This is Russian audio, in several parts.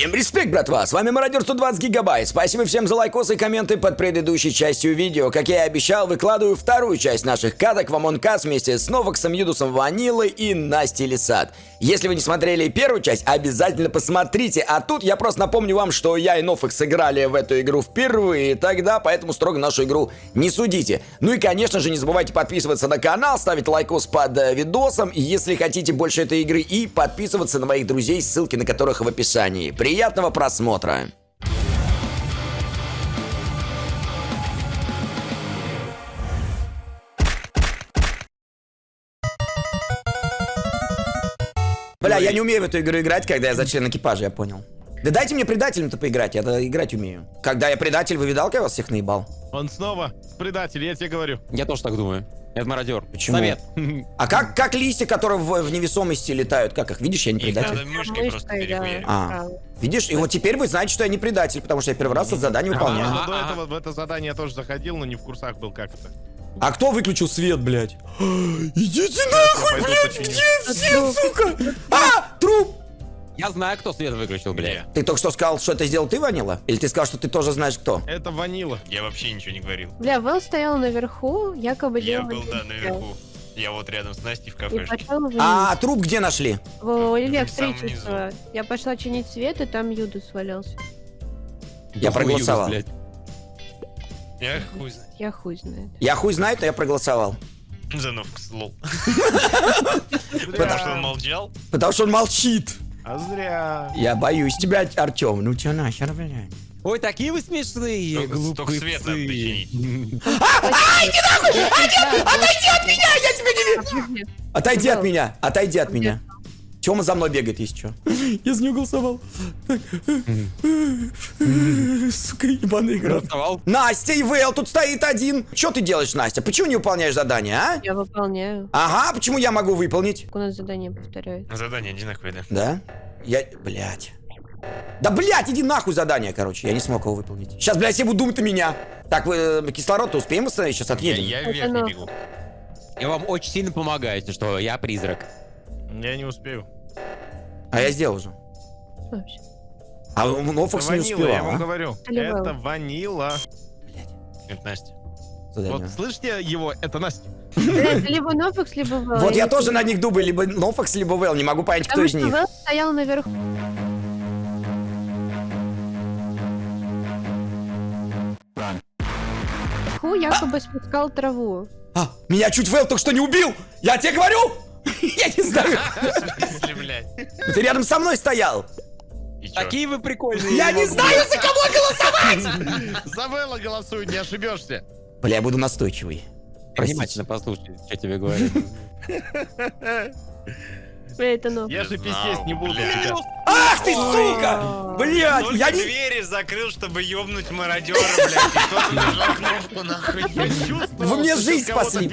Всем респект, братва! С вами Мародер 120 Гигабайт. Спасибо всем за лайкосы и комменты под предыдущей частью видео. Как я и обещал, выкладываю вторую часть наших каток в Among вместе с Новоксом, Юдусом Ванилой и Настей Лисат. Если вы не смотрели первую часть, обязательно посмотрите. А тут я просто напомню вам, что я и Новокс сыграли в эту игру впервые тогда, поэтому строго нашу игру не судите. Ну и, конечно же, не забывайте подписываться на канал, ставить лайкос под э, видосом, если хотите больше этой игры, и подписываться на моих друзей, ссылки на которых в описании. Приятного просмотра! Бля, я не умею в эту игру играть, когда я за член экипажа, я понял. Да дайте мне предателем-то поиграть, я играть умею. Когда я предатель, вы видал, как я вас всех наебал? Он снова предатель, я тебе говорю. Я тоже так думаю. Это мародер. Почему? Совет. А как, как листья, которые в, в невесомости летают, как их? Видишь, я не Их предатель. надо мышкой просто да. А, видишь? И вот теперь вы знаете, что я не предатель, потому что я первый раз это задание выполняю. Но до этого в это задание я тоже заходил, но не в курсах был, как это. А кто выключил свет, блядь? Идите нахуй, блядь, где все, сука? А, труп! Я знаю, кто свет выключил, блядь. Ты только что сказал, что это сделал ты, Ванила? Или ты сказал, что ты тоже знаешь, кто? Это ванила. Я вообще ничего не говорил. Бля, Вэл стоял наверху, якобы Я делал был, да, наверху. Я вот рядом с Настей в пошел вниз. А труп где нашли? в электричество. Я пошла чинить свет, и там Юдус свалялся. Я проголосовал. Я хуй знает. Я хуй знает. Я хуй знаю, но я проголосовал. За Новкс, лол. Потому что он молчал. Потому что он молчит. А зря. Я боюсь тебя, Артем. Ну тебя нахер, блядь. Ой, такие вы смешные, глупые только свет надо починить. Отойди от меня, я тебя не вижу. Отойди от меня, отойди от меня. Тёма за мной бегает, если что. Я за него голосовал. Сука, ебаный игра. Голосовал. Настя и Вэл тут стоит один. Что ты делаешь, Настя? Почему не выполняешь задание, а? Я выполняю. Ага, почему я могу выполнить? У нас задание повторяют. Задание одинаковое, да. Да? Я... Блять. Да, блять, иди нахуй задание, короче. Я не смог его выполнить. Сейчас, блядь, все будут думать на меня. Так, вы э, кислород-то успеем восстановить? Сейчас Я, отъедем. я Это вверх не бегу. Я вам очень сильно помогаю, если что я призрак. Я не успею. А я сделал уже. Вообще. А Нофокс Это не успел, я вам а? говорю. Или Вэл? Это ванила. Это Настя. Задание. Вот слышите его? Это Настя. Либо Нофикс, либо Вэл. Вот я тоже на них думаю, либо Нофокс, либо Вэл. Не могу понять, кто из них. Вэл стоял наверху. Наверху якобы спускал траву. А, меня чуть Вэл только что не убил! Я тебе говорю! Я не знаю. Блядь? Ты рядом со мной стоял. Такие вы прикольные. Я не знаю, за кого голосовать! За Вэлла голосуй, не ошибешься. Бля, я буду настойчивый. Простите. Внимательно послушай, что тебе говорю. Бля, это Нофикс. Я же писец не буду блядь. Ах ты, сука! Блядь, я не... двери закрыл, чтобы ёбнуть мародера, блядь. Вы мне жизнь спасли.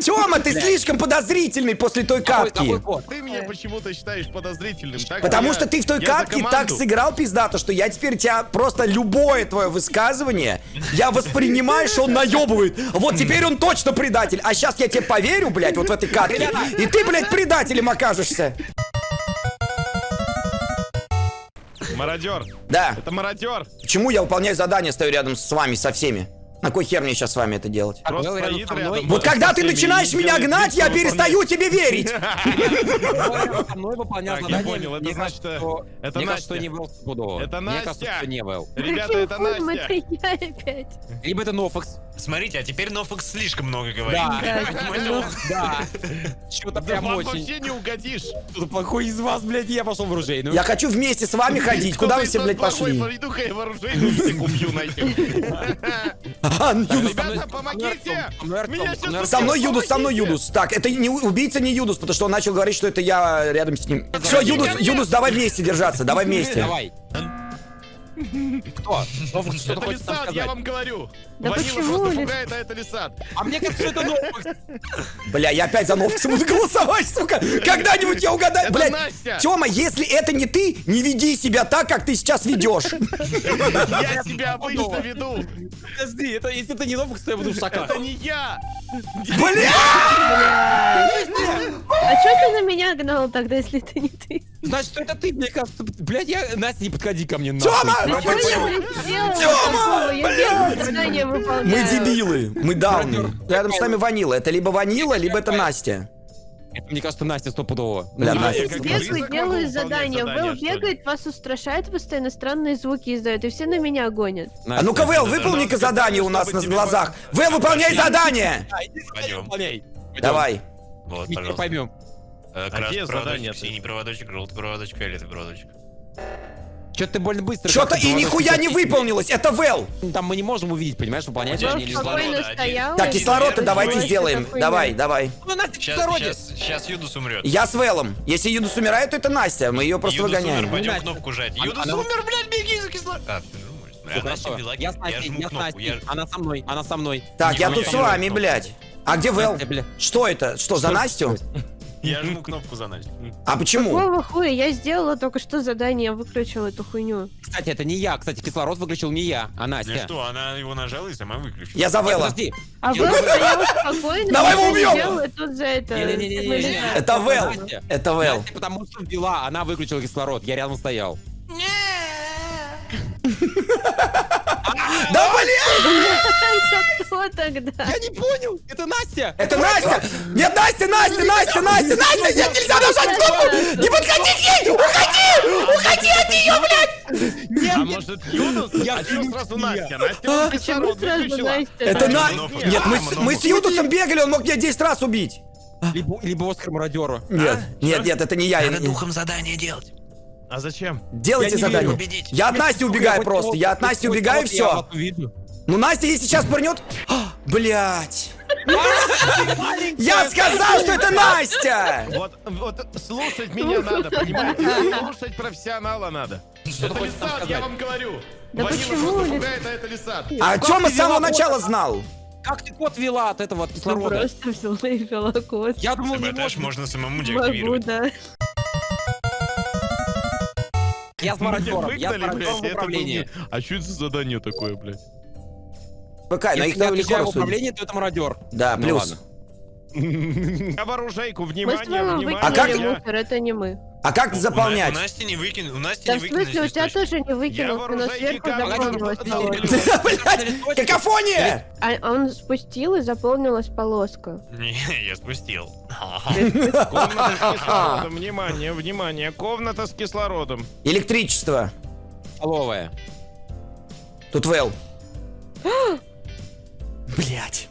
Тёма, ты слишком подозрительный после той код? Ты меня почему-то считаешь подозрительным, так? Потому что ты в той катке так сыграл пиздато, что я теперь тебя просто любое твое высказывание, я воспринимаю, что он наебывает. Вот теперь он точно предатель. А сейчас я тебе поверю, блядь, вот в этой катке. И ты, блядь, предателем окажешься. Мародер. Да. Это мародер. Почему я выполняю задание, стою рядом с вами, со всеми? На кой хер мне сейчас с вами это делать? Просто рядом стоит мной. рядом. Вот когда ты начинаешь меня гнать, я перестаю тебе верить. Со мной выполнял задание. понял, это значит, это Настя. Это Настя. что не Вэл. Ребята, это Настя. Либо это Нофокс. Смотрите, а теперь Нофокс слишком много говорит. Да. Да. Что-то прям очень. вообще не угодишь. Кто-то плохой из вас, блядь, я пошел в оружейную. Я хочу вместе с вами ходить. Куда вы все, блядь, пошли? Пойду-ка я вооружение всех убью нахер. Ну, Юдус. Ребята, помогите! Со мной Юдус, со мной! Юдус. Так, это не убийца не Юдус, потому что он начал говорить, что это я рядом с ним. Все, Юдус, Юдус, давай вместе держаться, давай вместе. Давай. Кто? Что-то Это Лисат, я вам говорю. Да Ванила почему просто пугает, а это Лисат. А мне кажется, что это Нофокс. Бля, я опять за Новкса буду голосовать, сука. Когда-нибудь я угадаю. Настя. Тёма, если это не ты, не веди себя так, как ты сейчас ведешь. Я себя обычно веду. Подожди, это если это не Нофокс, то я буду в. Это не я. Бля! А чё ты на меня гнал тогда, если это не ты? Значит, что это ты, мне кажется. Блядь, я... Настя, не подходи ко мне, Тёма! Ну выполняю. Мы дебилы, мы дауны. Рядом с нами Ванила. Это либо Ванила, либо это Настя. Мне кажется, Настя стопудово. Бля, Не, Настя. я как Бегаю, близок делаю могу выполнять задание. задание, Вэл бегает, вас устрашает, постоянно странные звуки издает, и все на меня гонят. А ну-ка, Вэл, выполни-ка задание у нас на глазах. Вэл, выполняй задание! Пойдем. Давай. Вот, пожалуйста. поймем. Красный проводочек, синий проводочек, желтый проводочек, фиолетовый проводочек. Что ты больно быстро. Что-то и нихуя не выполнилось, это Вэл. Там мы не можем увидеть, понимаешь, выполнять стоял. Так, делал давайте сделаем. Давай, давай. Ну, Сейчас, сейчас Юдус умрет. Я с Вэлом. Если Юдус умирает, то это Настя. Мы ее просто выгоняем. пойдем кнопку жать. Юдус умер, блядь, беги за кислород. А, хорошо. Я с Настей, я с. Она со мной, она со мной. Так, я тут с вами, блядь. А где Вэл? Что это? Что, за Настю? Я жму кнопку за Настю. А почему? Какого хуя? Я сделала только что задание, выключила эту хуйню. Кстати, это не я. Кстати, кислород выключил не я, а Ну Настя. что, она его нажала и сама выключила. Я за Нет, Вэла. Подожди. А Я Вэл думаю- стоял спокойно, Давай его убьем! тут за это... Это Вэл. Настя. Это Вэл. Настя, потому что ввела, она выключила кислород, я рядом стоял. Да блин! Тогда? Я не понял, это Настя! Это Настя! Нет, Настя, Настя, Настя, Настя, Настя! Нет, нельзя нажать кнопку! Не подходи к ней! Уходи! Уходи от нее, блядь! А может Юдус? Я А чё сразу Настя? Настя А? кислород сразу выключила. Настя? Это на... много. Нет, мы, с- Много. мы с Юдусом бегали, он мог меня 10 раз убить. Либо, либо Оскар мародеру. Нет, нет, нет, это не я. Надо духом задание делать. А зачем? Делайте Я задание. Я от Насти убегаю просто. Я от Насти убегаю, и все. Ну, Настя, если сейчас пырнет... Блять. Я сказал, что это Настя! Вот, вот слушать меня надо, понимаете? Слушать профессионала надо. Что Это Лисат, я вам говорю. Да почему пугает, а это Лисат. А Тёма ты с самого начала знал. Как ты код вела от этого от кислорода? Просто взяла и вела код. Я думал, не можно. можно самому Могу, деактивировать. да. Я с мародером, я с мародером блядь, в управлении. не- А что это за задание такое, блядь? ВК, но их я легко в управлении, то это мародер. Да, Ну плюс. Мы с внимание, внимание. А как- мусор, это не мы. А как У заполнять? У Насти не выкинули, у Насти Да не в выкинули смысле, у тебя тоже не выкинул, ты на вооружайки сверху. Блять, какофония! А он спустил и заполнилась полоска. Не, я спустил. Комната с кислородом, внимание, внимание, комната с кислородом. Электричество. Столовая. Тут Вэл. Блять.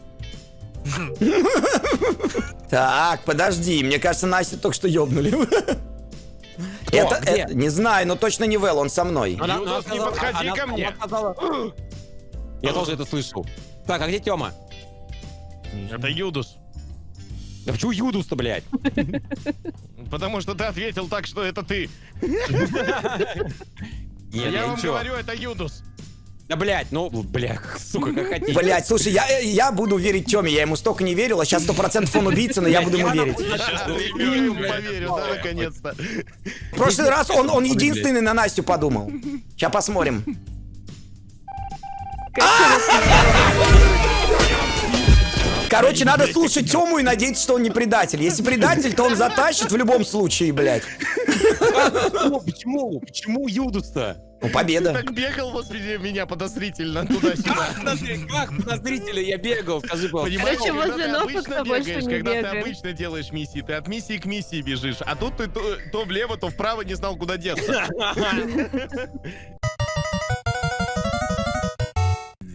Так, подожди, мне кажется, Настю только что ёбнули. Это, Где? это- не знаю, но точно не Вэл, он со мной. Она- она не сказала- подходи она- ко мне. она сказала- Я тоже это слышал. Так, а где Тёма? Это Юдус. Да почему Юдус-то, блядь? Потому что ты ответил так, что это ты. Нет, я вам ничего. говорю, это Юдус. Да, блядь, ну, бля, сука, как хотите. Блять, слушай, я, я буду верить Тёме, я ему столько не верил, а сейчас сто процентов он убийца, но я буду ему верить. Поверил, да, наконец-то. В прошлый раз он, он единственный на Настю подумал. Сейчас посмотрим. Короче, надо слушать Тему и надеяться, что он не предатель. Если предатель, то он затащит в любом случае, блядь. Почему? Почему? Юдус-то? Ну, победа. Так бегал возле меня подозрительно туда-сюда. Как подозрительно я бегал, скажи, пожалуйста. Понимаешь, Короче, когда возле ты больше бегаешь, не когда ты обычно делаешь миссии, ты от миссии к миссии бежишь, а тут ты то, то влево, то вправо не знал, куда деться.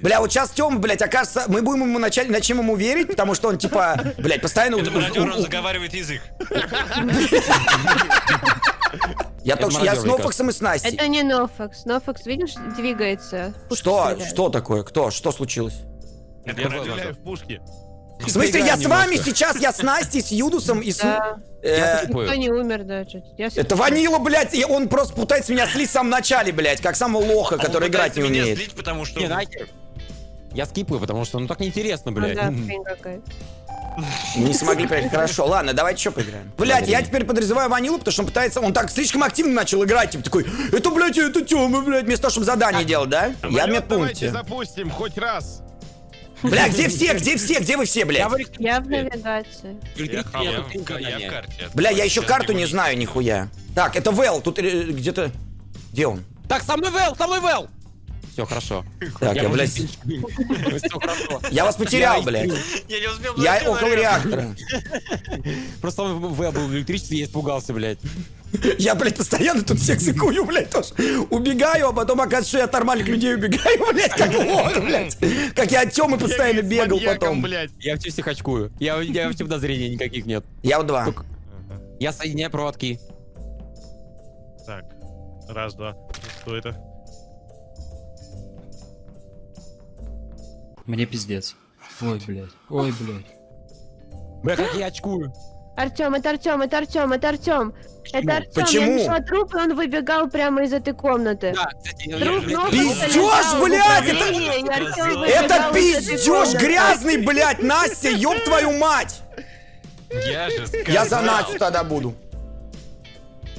Бля, вот сейчас Тёма, блядь, окажется, мы будем ему начать, начнем ему верить, потому что он, типа, блядь, постоянно... Это мародер, он заговаривает язык. Я только что- я с Нофаксом и с Настей. Это не Нофакс. Нофакс, видишь, двигается. Что? Что такое? Кто? Что случилось? Я стреляю в пушки. В смысле, я с вами сейчас, я с Настей, с Юдусом и с... Да. э. Никто не умер даже. Я Это. Ванила, блядь, и он просто пытается меня слить в самом начале, блядь, как самого лоха, Он который играть не пытается меня умеет. злить, потому что... Я скипаю, потому что ну так неинтересно, Ну блядь. да, хрень какая. Не смогли проехать. Хорошо, ладно, давайте еще поиграем. Блядь, я теперь подозреваю Ванилу, потому что он пытается, он так слишком активно начал играть, типа такой, это, блядь, это Тёма, блядь, вместо того, чтобы задание делать, да? Я в медпункте. запустим хоть раз. Бля, где все, где все, где вы все, блядь? Я в навигации. Я, в- карте. Бля, я еще карту не знаю нихуя. Так, это Вэл, тут э, где-то... Где он? Так, со мной Вэл, со мной Вэл! Все хорошо. Так, я, блядь, хорошо. я вас потерял, блядь. Я не успел Я около реактор. реактора. Просто Вэл был в электричестве, я испугался, блядь. Я, блядь, постоянно тут всех сыкую, блядь, тоже. Убегаю, а потом оказывается, что я от нормальных людей убегаю, блядь, как лох, блядь. Как я от Тёмы постоянно бегал потом. Я в всех очкую. Я, я вообще подозрений никаких нет. Я у два. Я соединяю проводки. Так, раз, два. Что это? Мне пиздец. Ой, блядь. Ой, блядь. Бля, как я очкую. Артем, это Артем, это Артем, это Артем. Это Артем. Почему? Я нашла труп, и он выбегал прямо из этой комнаты. Да, Труп ног в блядь, это- Это пиздеж грязный, блядь, Настя, ёб твою мать. Я же Я за сказал. Настю тогда буду.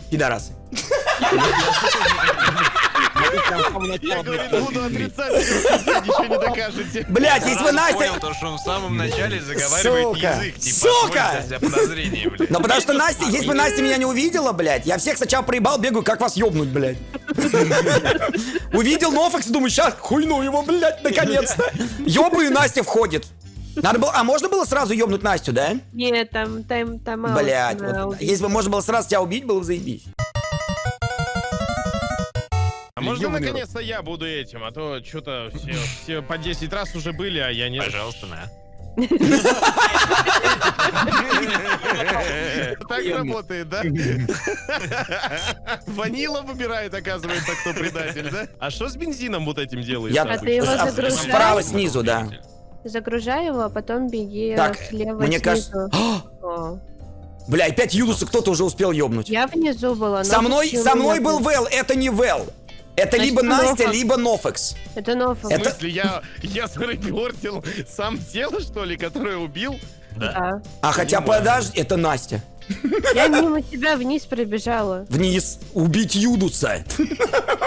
Пидорасы. Я говорю, буду отрицать, если ничего не докажете. Блядь, если бы Сразу Настя... понял то, что он в самом начале заговаривает язык. Сука! Ну потому что Настя, если бы Настя меня не увидела, блядь, я всех сначала проебал, бегаю, как вас ёбнуть, блядь. Увидел Нофакс, думаю, сейчас хуйну его, блядь, наконец-то. Ёбаю, Настя входит. Надо было, а можно было сразу ёбнуть Настю, да? Нет, там, там, там на вот, если бы можно было сразу тебя убить, было бы заебись. А можно наконец-то я буду этим, а то что-то все, все по 10 раз уже были, а я не... Пожалуйста, на. Так работает, да? Ванила выбирает, оказывается, кто предатель, да? А что с бензином вот этим делаешь? Я А справа снизу, да. Загружай его, а потом беги Так, слева мне кажется... Бля, опять Юдуса кто-то уже успел ёбнуть. Я внизу была. Со но мной, со мной был? Вэл, это не Вэл. Это Значит, либо Настя, Нофакс. либо Нофекс. Это Нофа. В Это- смысле, я, я зарепортил сам тело, что ли, которое убил? Да. А хотя подожди, это Настя. Я мимо тебя вниз пробежала. Вниз. Убить Юдуса.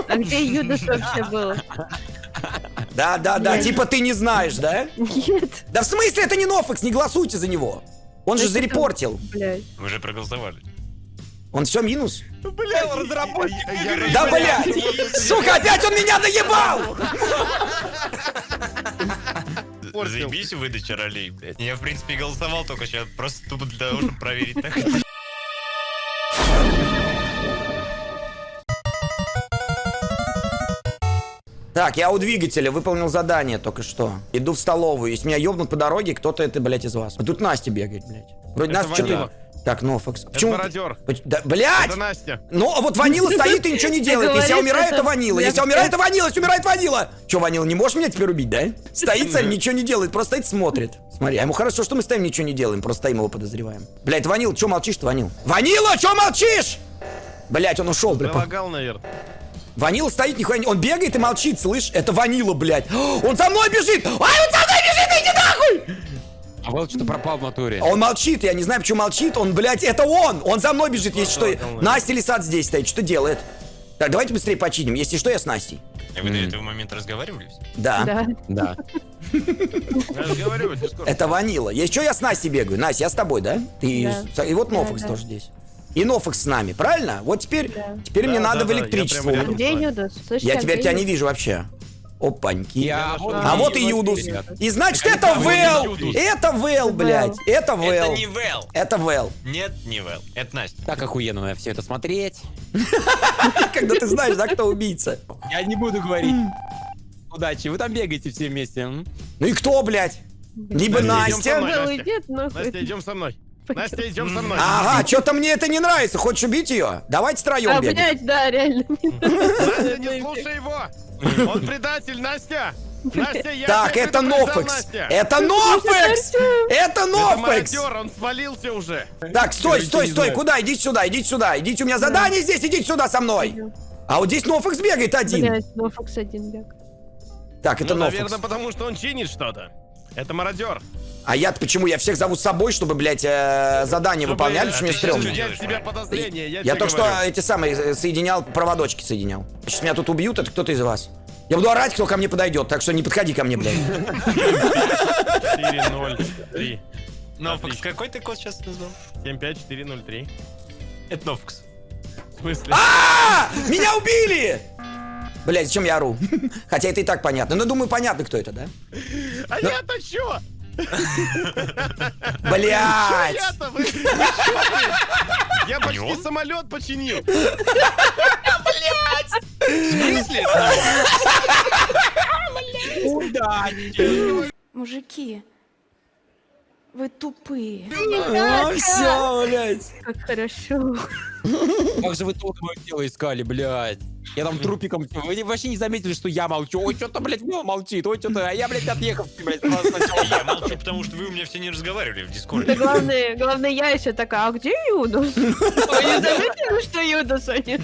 А где Юдас вообще был? Да, да, да. Нет. Типа ты не знаешь, да? Нет. Да в смысле это не Нофекс, не голосуйте за него. Он же зарепортил. Блядь. Вы уже проголосовали. Он все минус? Бля, разработчик. Да, блядь! Сука, опять он меня доебал! Портил. Заебись выдача ролей, блядь. Я, в принципе, голосовал только сейчас, просто тупо для того, чтобы проверить. Так, Так, я у двигателя выполнил задание только что. Иду в столовую. Если меня ёбнут по дороге, кто-то это, блядь, из вас. А тут Настя бегает, блядь. Вроде Это Настя что-то... Так, Нофекс. Это Почему? мародер. Поч- Да, блядь! Это Настя. Ну, а вот Ванила стоит и ничего не делает. Если я умираю, это это Ванила. Если я умираю, это Ванила. Если умирает Ванила. Че, Ванила, не можешь меня теперь убить, да? Стоит царь, ничего не делает, просто стоит, смотрит. Смотри, а ему хорошо, что мы стоим, ничего не делаем, просто стоим его подозреваем. Блядь, Ванил, че молчишь-то, Ванил? Ванила, че молчишь? Блять, он ушел, бля. по- Залагал, наверное. Ванила стоит, нихуя не... Он бегает и молчит, слышь? Это Ванила, блядь. Он за мной бежит! Ай, он Вэл что-то пропал в натуре. А Он молчит, я не знаю, почему молчит. Он, блядь, это он! Он за мной бежит, если что. Настя Лисат здесь стоит, что делает? Так, давайте быстрее починим. Если что, я с Настей. А вы до этого момента разговаривали? Да. Да. Я. Это Ванила. Если что, я с Настей бегаю. Настя, я с тобой, да? И вот Нофакс тоже здесь. И Нофакс с нами, правильно? Вот теперь, Да. теперь Да, мне да, надо в да, я электричество. А рядом. где Юдас? Я теперь где тебя не вижу вообще. Опаньки. Я вот А вот и Юдус. И значит, это Вэл! Это Вэл, блядь. Это Это Вэл. не Вэл. Это Вэл. Нет, не Вэл. Это Настя. Так охуенно на все это смотреть. Когда ты знаешь, да, кто убийца. Я не буду говорить. Удачи, вы там бегаете все вместе. Ну и кто, блядь? Либо Настя. Настя, идем со мной. Настя, идем со мной. Ага, что-то мне это не нравится. Хочешь убить ее? Давайте втроем А, бегать. блядь, да, реально. Настя, не слушай его. Он предатель, Настя. Настя, я Так, это Нофекс. Это Нофекс! Это Нофекс! он свалился уже. Так, стой, стой, стой, куда? Идите сюда, идите сюда, идите, у меня задание здесь, идите сюда со мной. А вот здесь Нофекс бегает один. Нофокс один бег. Так, это ну, Нофекс. наверное, потому что он чинит что-то. Это мародер. А я почему? Я всех зову с собой, чтобы, блядь, э, задание Чтобы, выполняли, э, что мне стрёмно. я, Я тебе только говорю. что эти самые э, соединял, проводочки соединял. Сейчас меня тут убьют, это кто-то из вас. Я буду орать, кто ко мне подойдет, так что не подходи ко мне, блядь. 4, 0, 3. Нофокс, Отлично. какой ты код сейчас назвал? 7, 5, 4, 0, 3. Это Нофокс. В смысле? А! Меня убили! Блядь, зачем я ору? Хотя это и так понятно. Но думаю, понятно, кто это, да? А я-то чё? Блядь? Я почти самолет починил. В смысле? Мужики, вы тупые. А, все, блядь. Как хорошо. Как же вы тут мое тело искали, блядь? Я там трупиком... Вы вообще не заметили, что я молчу? Ой, что-то, блядь, Вова молчит. Ой, что-то... А я, блядь, отъехал, блядь. Я молчу, потому что вы у меня все не разговаривали в Да Дискорде. главное, главное, я еще такая, а где Юдус? Вы не заметили, что Юдуса нет?